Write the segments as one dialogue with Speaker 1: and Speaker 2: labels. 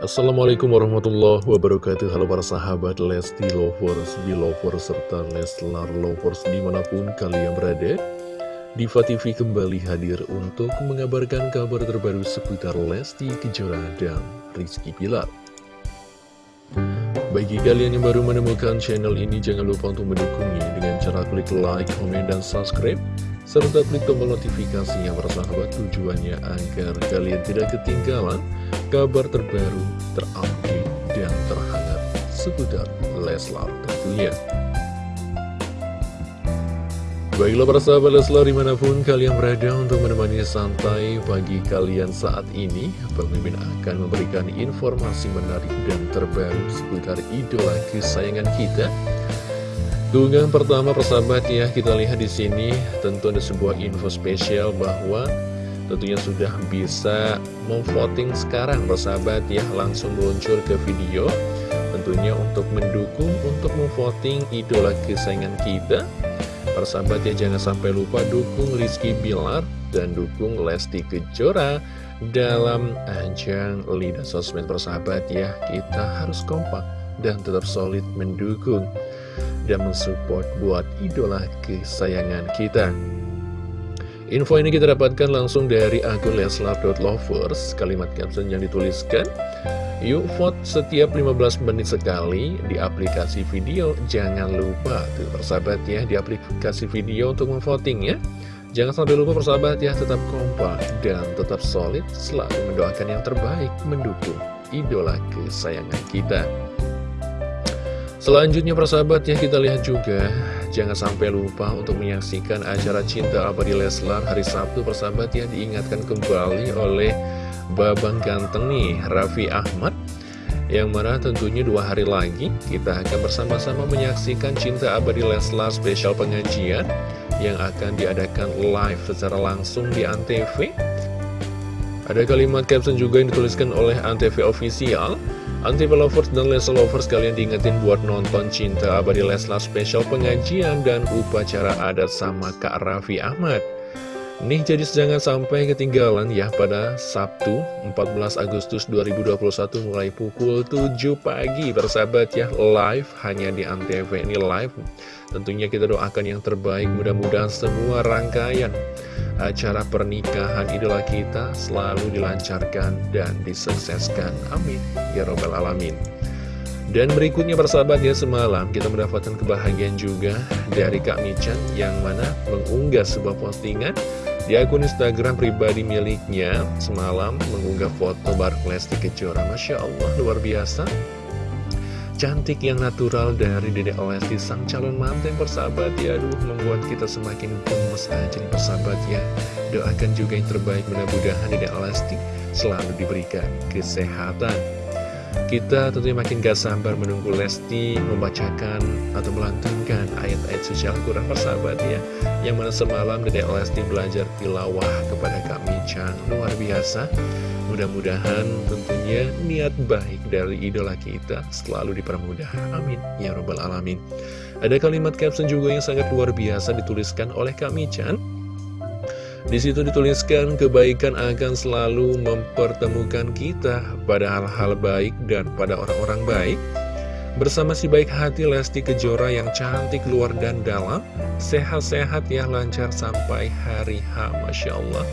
Speaker 1: Assalamualaikum warahmatullahi wabarakatuh. Halo para sahabat Lesti Lovers, Belovers, serta Leslar Lovers di mana pun kalian berada. Diva TV kembali hadir untuk mengabarkan kabar terbaru seputar Lesti Kejora dan Rizky Pilar Bagi kalian yang baru menemukan channel ini jangan lupa untuk mendukungnya dengan cara klik like, komen, dan subscribe serta klik tombol notifikasinya sahabat tujuannya agar kalian tidak ketinggalan kabar terbaru, terupdate, dan terhangat seputar Leslar tentunya. Baiklah para sahabat Leslar di mana pun kalian berada untuk menemani santai pagi kalian saat ini Pemimpin akan memberikan informasi menarik dan terbaru seputar idola kesayangan kita Keunggahan pertama persahabat ya kita lihat di sini tentu ada sebuah info spesial bahwa tentunya sudah bisa memvoting sekarang persahabat ya langsung meluncur ke video. Tentunya untuk mendukung untuk memvoting idola kesayangan kita. Persahabat ya jangan sampai lupa dukung Rizky Bilar dan dukung Lesti Kejora dalam ajang lidah sosmed. Persahabat ya kita harus kompak dan tetap solid mendukung dan mensupport buat idola kesayangan kita. Info ini kita dapatkan langsung dari akun leslar.lovers, kalimat caption yang dituliskan, Yuk vote setiap 15 menit sekali di aplikasi video, jangan lupa, tuh persahabat ya, di aplikasi video untuk memvoting ya. Jangan sampai lupa persahabat ya, tetap kompak dan tetap solid, selalu mendoakan yang terbaik, mendukung idola kesayangan kita. Selanjutnya persahabat ya kita lihat juga Jangan sampai lupa untuk menyaksikan acara Cinta Abadi Leslar hari Sabtu persahabat ya Diingatkan kembali oleh Babang Ganteng nih Raffi Ahmad. Yang mana tentunya dua hari lagi kita akan bersama-sama menyaksikan Cinta Abadi Leslar spesial pengajian Yang akan diadakan live secara langsung di Antv. Ada kalimat caption juga yang dituliskan oleh Antv Official Antifa Lovers dan Leslar Lovers kalian diingetin buat nonton Cinta Abadi Leslar spesial pengajian dan upacara adat sama Kak Raffi Ahmad. Nih jadi jangan sampai ketinggalan ya pada Sabtu 14 Agustus 2021 mulai pukul 7 pagi bersahabat ya live hanya di Antv. Ini live. Tentunya kita doakan yang terbaik mudah-mudahan semua rangkaian acara pernikahan idola kita selalu dilancarkan dan disukseskan. Amin. Ya Robbal Alamin. Dan berikutnya persahabat ya semalam kita mendapatkan kebahagiaan juga dari Kak Michan yang mana mengunggah sebuah postingan di akun Instagram pribadi miliknya semalam mengunggah foto Bark Lesti Kejora. Masya Allah luar biasa cantik yang natural dari Dede Lesti sang calon mantan persahabat. Ya aduh membuat kita semakin gemes aja nih persahabat ya. Doakan juga yang terbaik mudah-mudahan Dede Lesti selalu diberikan kesehatan kita tentunya makin gak sabar menunggu Lesti membacakan atau melantunkan ayat-ayat suci Al-Quran persahabat ya. Yang mana semalam Dede Lesti belajar tilawah kepada Kak Michan Luar biasa. Mudah-mudahan tentunya niat baik dari idola kita selalu dipermudah. Amin. Ya Rabbal Alamin. Ada kalimat caption juga yang sangat luar biasa dituliskan oleh Kak Michan di situ dituliskan kebaikan akan selalu mempertemukan kita pada hal-hal baik dan pada orang-orang baik. Bersama si baik hati Lesti Kejora yang cantik luar dan dalam, sehat-sehat yang lancar sampai hari H, Masya Allah.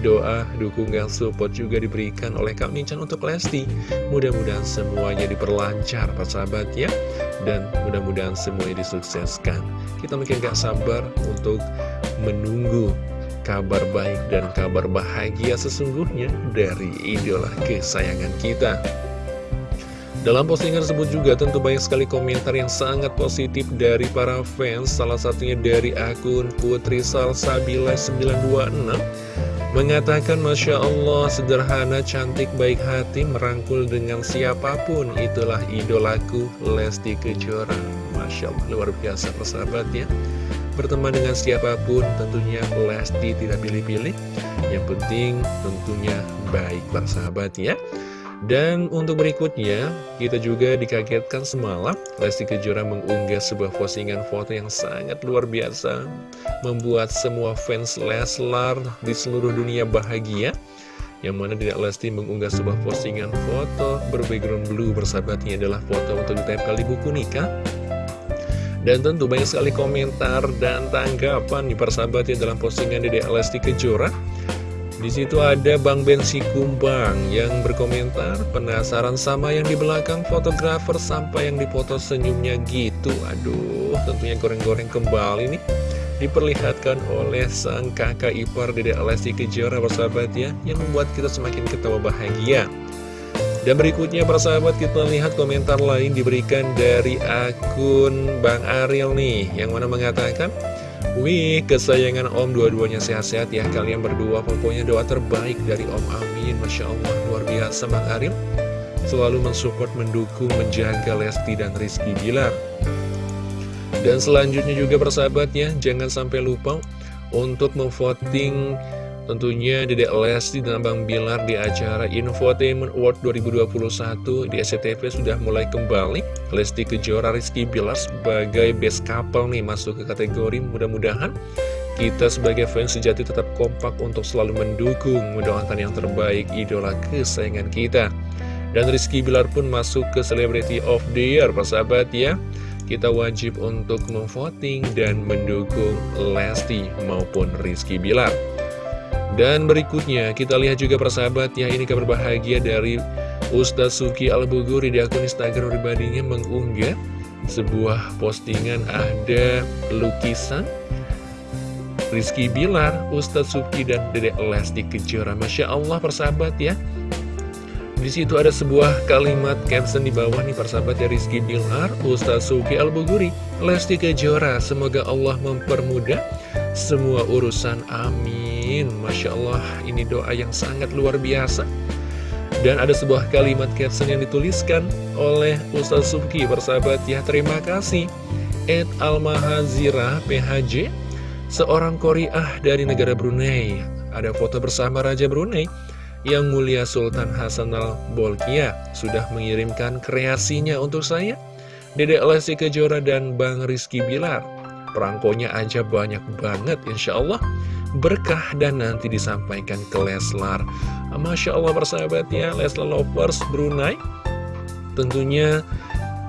Speaker 1: Doa, dukungan, support juga diberikan oleh Kak Mincan untuk Lesti. Mudah-mudahan semuanya diperlancar, persahabat ya. Dan mudah-mudahan semuanya disukseskan. Kita makin gak sabar untuk menunggu kabar baik dan kabar bahagia sesungguhnya dari idola kesayangan kita. Dalam postingan tersebut juga tentu banyak sekali komentar yang sangat positif dari para fans, salah satunya dari akun Putri Salsabila 926 Mengatakan Masya Allah sederhana cantik baik hati merangkul dengan siapa pun. Itulah idolaku Lesti Kejora. Masya Allah luar biasa persahabat ya Berteman dengan siapa pun tentunya Lesti tidak pilih-pilih. Yang penting tentunya baik persahabat ya. Dan untuk berikutnya, kita juga dikagetkan semalam, Lesti Kejora mengunggah sebuah postingan foto yang sangat luar biasa, membuat semua fans Leslar di seluruh dunia bahagia. Yang mana Dedek Lesti mengunggah sebuah postingan foto berbackground blue bersahabatnya adalah foto untuk ditempel di buku nikah dan tentu banyak sekali komentar dan tanggapan nih persahabatnya dalam postingan Dedek Lesti Kejora di situ ada Bang Bensi Kumbang yang berkomentar penasaran sama yang di belakang fotografer sampai yang dipoto senyumnya gitu. Aduh, tentunya goreng-goreng kembali nih diperlihatkan oleh sang kakak ipar Dedek Lesti Kejora persahabat ya yang membuat kita semakin ketawa bahagia. Dan berikutnya persahabat kita lihat komentar lain diberikan dari akun Bang Ariel nih yang mana mengatakan Wih, kesayangan Om dua-duanya sehat-sehat ya. Kalian berdua Pokoknya doa terbaik dari Om Amin. Masya Allah, luar biasa Bang Aril Selalu mensupport, mendukung, menjaga Lesti dan Rizky Bilar. Dan selanjutnya juga persahabatnya Jangan sampai lupa untuk memvoting Tentunya Dedek Lesti dan Bang Bilar di acara Infotainment Award 2021 di SCTV sudah mulai kembali Lesti Kejora Rizky Bilar sebagai best couple nih masuk ke kategori mudah-mudahan kita sebagai fans sejati tetap kompak untuk selalu mendukung, mendoakan yang terbaik idola kesayangan kita. Dan Rizky Bilar pun masuk ke Celebrity of the Year, persahabat ya. Kita wajib untuk memvoting dan mendukung Lesti maupun Rizky Bilar. Dan berikutnya kita lihat juga persahabat ya ini kabar bahagia dari Ustaz Suki Al-Buguri di akun Instagram pribadinya mengunggah sebuah postingan ada lukisan Rizky Bilar, Ustaz Suki dan Dedek Lesti Kejora. Masya Allah persahabat ya. Di situ ada sebuah kalimat caption di bawah nih persahabat ya Rizky Bilar, Ustaz Suki Al-Buguri, Lesti Kejora. Semoga Allah mempermudah semua urusan. Amin. Masya Allah ini doa yang sangat luar biasa. Dan ada sebuah kalimat caption yang dituliskan oleh Ustaz Subki Bersahabat. Ya terima kasih. Ed Almahazira PHJ Seorang koriah dari negara Brunei. Ada foto bersama Raja Brunei Yang mulia Sultan Hasan al-Bolkiah. Sudah mengirimkan kreasinya untuk saya. Dedek Lesti Kejora dan Bang Rizky Bilar Perangkonya aja banyak banget Insya Allah berkah dan nanti disampaikan ke Leslar. Masya Allah persahabat ya, Leslar Lovers Brunei tentunya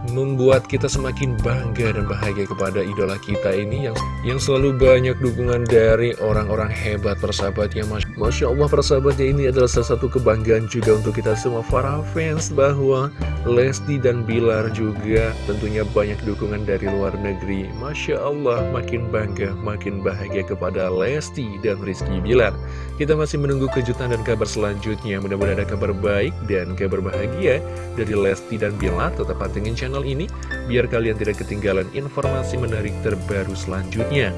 Speaker 1: membuat kita semakin bangga dan bahagia kepada idola kita ini yang yang selalu banyak dukungan dari orang-orang hebat persahabat ya Masya Allah persahabatnya ini adalah salah satu kebanggaan juga untuk kita semua. Para fans bahwa Lesti dan Bilar juga tentunya banyak dukungan dari luar negeri. Masya Allah makin bangga makin bahagia kepada Lesti dan Rizky Bilar. Kita masih menunggu kejutan dan kabar selanjutnya. Mudah-mudahan ada kabar baik dan kabar bahagia dari Lesti dan Bilar. Tetap pantengin channel channel ini biar kalian tidak ketinggalan informasi menarik terbaru selanjutnya.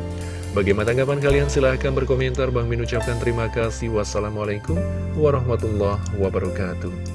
Speaker 1: Bagaimana tanggapan kalian? Silahkan berkomentar. Bang Min ucapkan terima kasih. Wassalamualaikum warahmatullahi wabarakatuh.